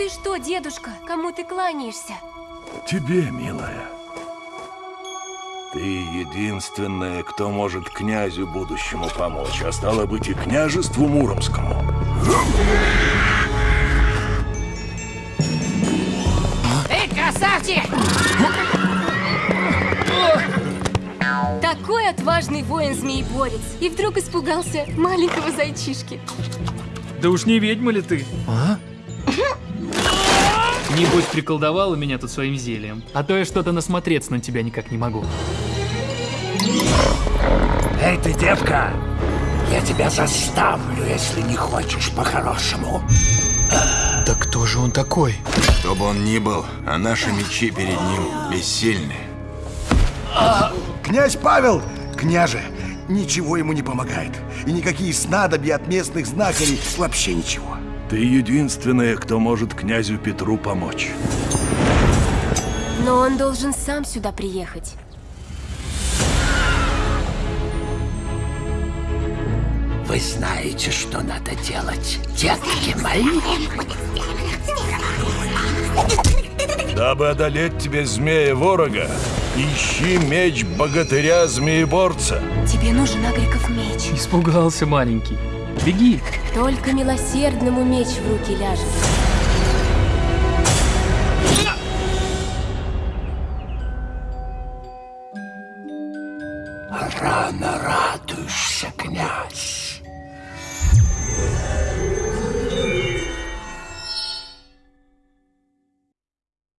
Ты что, дедушка? Кому ты кланяешься? Тебе, милая. Ты единственная, кто может князю будущему помочь, а стало быть и княжеству Муромскому. Эй, красавчик! Такой отважный воин-змееборец. И вдруг испугался маленького зайчишки. Да уж не ведьма ли ты? А? Небось приколдовала меня тут своим зельем. А то я что-то насмотреться на тебя никак не могу. Эй, ты, девка! Я тебя заставлю, если не хочешь по-хорошему. Да кто же он такой? Кто бы он ни был, а наши мечи перед ним бессильны. Князь Павел! Княже, ничего ему не помогает. И никакие снадобья от местных знахарей вообще ничего. Ты единственная, кто может князю Петру помочь. Но он должен сам сюда приехать. Вы знаете, что надо делать, детки мои? Дабы одолеть тебе змея-ворога, ищи меч богатыря-змееборца. Тебе нужен Агриков меч. Испугался маленький. Беги. Только милосердному меч в руки ляжет. Рано радуешься, князь.